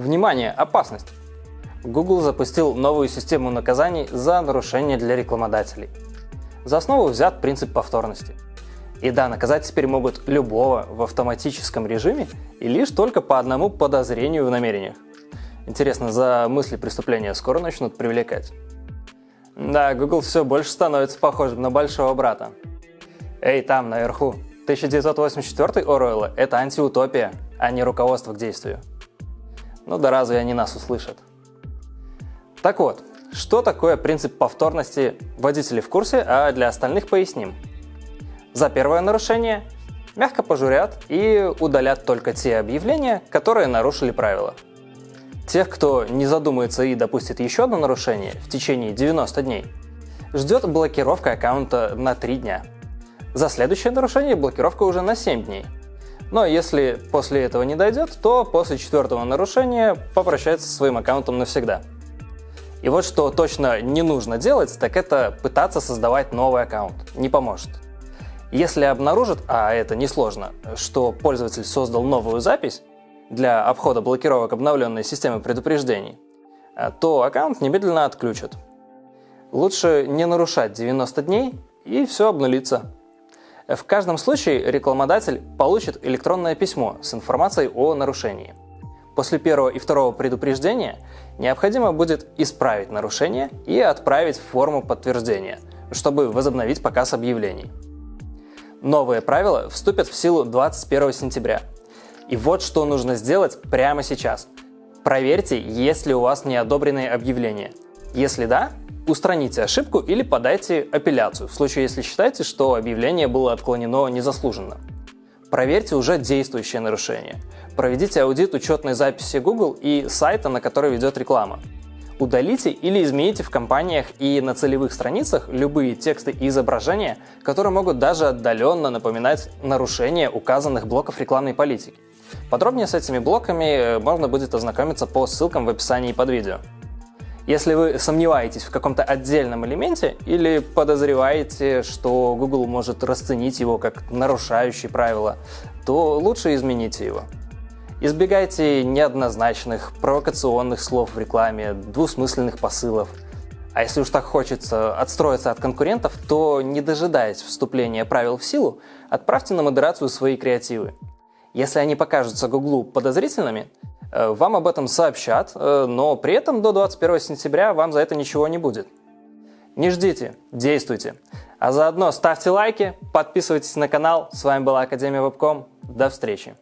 Внимание, опасность! Google запустил новую систему наказаний за нарушение для рекламодателей. За основу взят принцип повторности. И да, наказать теперь могут любого в автоматическом режиме и лишь только по одному подозрению в намерениях. Интересно, за мысли преступления скоро начнут привлекать? Да, Google все больше становится похожим на большого брата. Эй, там, наверху, 1984 Оруэлла – это антиутопия, а не руководство к действию. Ну да разве они нас услышат? Так вот, что такое принцип повторности водители в курсе, а для остальных поясним. За первое нарушение мягко пожурят и удалят только те объявления, которые нарушили правила. Тех, кто не задумается и допустит еще одно нарушение в течение 90 дней, ждет блокировка аккаунта на 3 дня. За следующее нарушение блокировка уже на 7 дней – но если после этого не дойдет, то после четвертого нарушения попрощается со своим аккаунтом навсегда. И вот что точно не нужно делать, так это пытаться создавать новый аккаунт. Не поможет. Если обнаружат, а это несложно, что пользователь создал новую запись для обхода блокировок обновленной системы предупреждений, то аккаунт немедленно отключат. Лучше не нарушать 90 дней и все обнулится. В каждом случае рекламодатель получит электронное письмо с информацией о нарушении. После первого и второго предупреждения необходимо будет исправить нарушение и отправить форму подтверждения, чтобы возобновить показ объявлений. Новые правила вступят в силу 21 сентября. И вот что нужно сделать прямо сейчас. Проверьте, есть ли у вас неодобренные объявления. Если да, Устраните ошибку или подайте апелляцию, в случае если считаете, что объявление было отклонено незаслуженно. Проверьте уже действующее нарушение. Проведите аудит учетной записи Google и сайта, на который ведет реклама. Удалите или измените в компаниях и на целевых страницах любые тексты и изображения, которые могут даже отдаленно напоминать нарушение указанных блоков рекламной политики. Подробнее с этими блоками э, можно будет ознакомиться по ссылкам в описании под видео. Если вы сомневаетесь в каком-то отдельном элементе или подозреваете, что Google может расценить его как нарушающий правила, то лучше измените его. Избегайте неоднозначных, провокационных слов в рекламе, двусмысленных посылов. А если уж так хочется отстроиться от конкурентов, то, не дожидаясь вступления правил в силу, отправьте на модерацию свои креативы. Если они покажутся Гуглу подозрительными, вам об этом сообщат, э, но при этом до 21 сентября вам за это ничего не будет. Не ждите, действуйте. А заодно ставьте лайки, подписывайтесь на канал. С вами была Академия Вебком. До встречи.